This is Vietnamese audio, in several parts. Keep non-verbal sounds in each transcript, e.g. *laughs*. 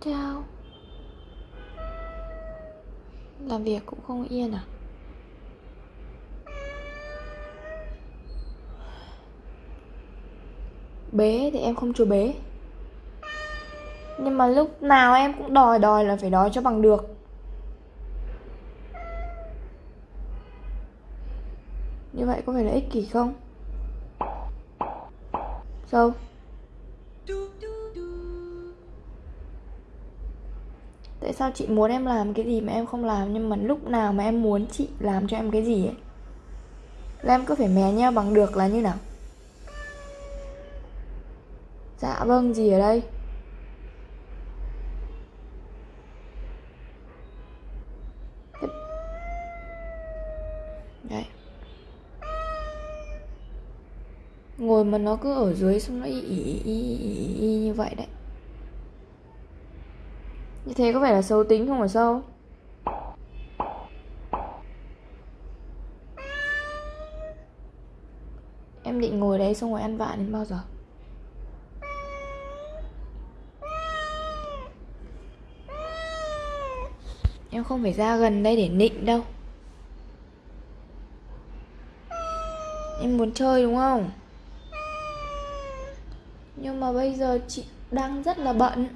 Chao Làm việc cũng không yên à Bế thì em không cho bế Nhưng mà lúc nào em cũng đòi đòi là phải đòi cho bằng được Như vậy có phải là ích kỷ không? Sao? Tại sao chị muốn em làm cái gì mà em không làm Nhưng mà lúc nào mà em muốn chị làm cho em cái gì ấy? Là em cứ phải mè nhau bằng được là như nào? Dạ vâng gì ở đây. Đấy. Ngồi mà nó cứ ở dưới xong nó y y y, y, y như vậy đấy. Như thế có phải là xấu tính không phải sao? Em định ngồi đấy xong rồi ăn vạ đến bao giờ? Em không phải ra gần đây để nịnh đâu. Em muốn chơi đúng không? Nhưng mà bây giờ chị đang rất là bận.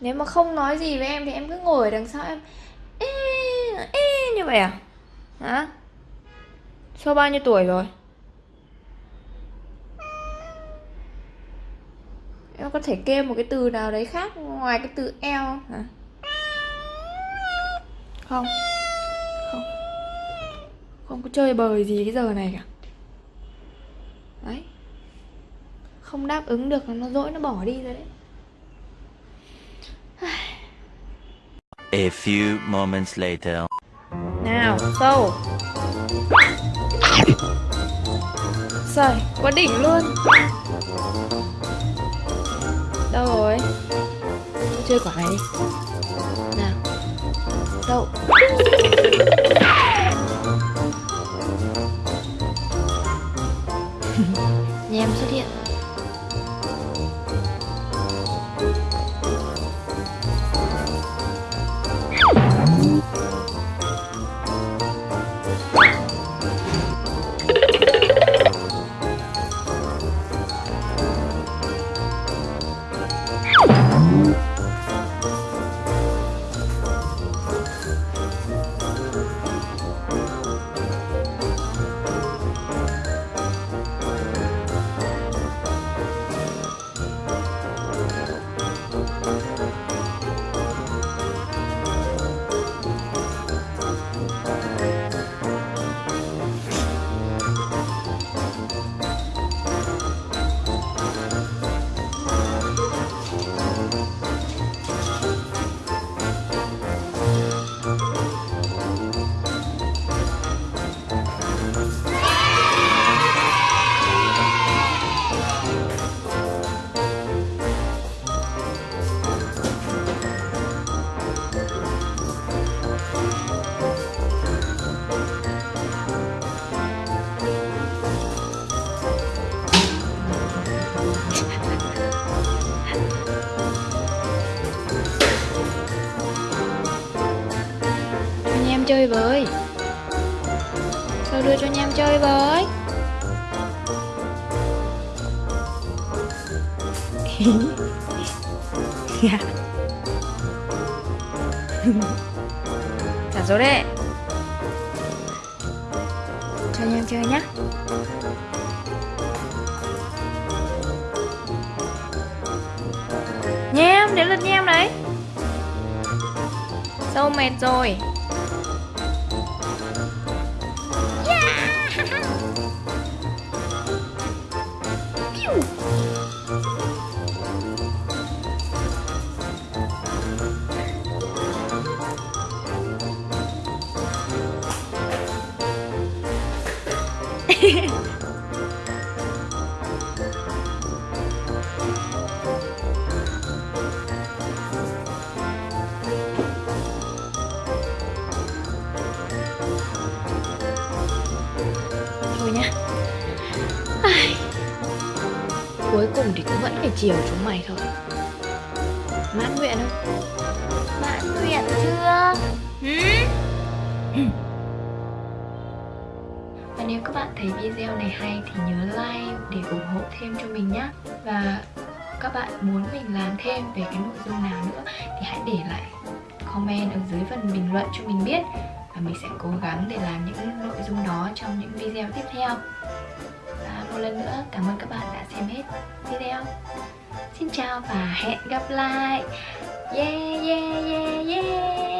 Nếu mà không nói gì với em thì em cứ ngồi ở đằng sau em ê, ê, như vậy à? Hả? sau bao nhiêu tuổi rồi? Em có thể kêu một cái từ nào đấy khác ngoài cái từ eo hả? Không Không Không có chơi bời gì cái giờ này cả Đấy Không đáp ứng được nó dỗi nó bỏ đi rồi đấy A few moments later. Nào, sâu Trời, quá đỉnh luôn. Đâu rồi? Chơi quả này đi Nào Đâu chơi với. Sao đưa cho Nhem chơi với? *laughs* Dạ. *laughs* Trả số đấy Cho Nhem chơi nhá. Nhem, đến lượt Nhem đấy. Sâu mệt rồi. Cuối cùng thì cũng vẫn phải chiều chúng mày thôi. Mãn nguyện không? Mãn nguyện chưa? Và nếu các bạn thấy video này hay thì nhớ like để ủng hộ thêm cho mình nhé Và các bạn muốn mình làm thêm về cái nội dung nào nữa thì hãy để lại comment ở dưới phần bình luận cho mình biết và mình sẽ cố gắng để làm những nội dung đó trong những video tiếp theo. Và một lần nữa, cảm ơn các bạn đã xem hết video. Xin chào và hẹn gặp lại. Yeah yeah yeah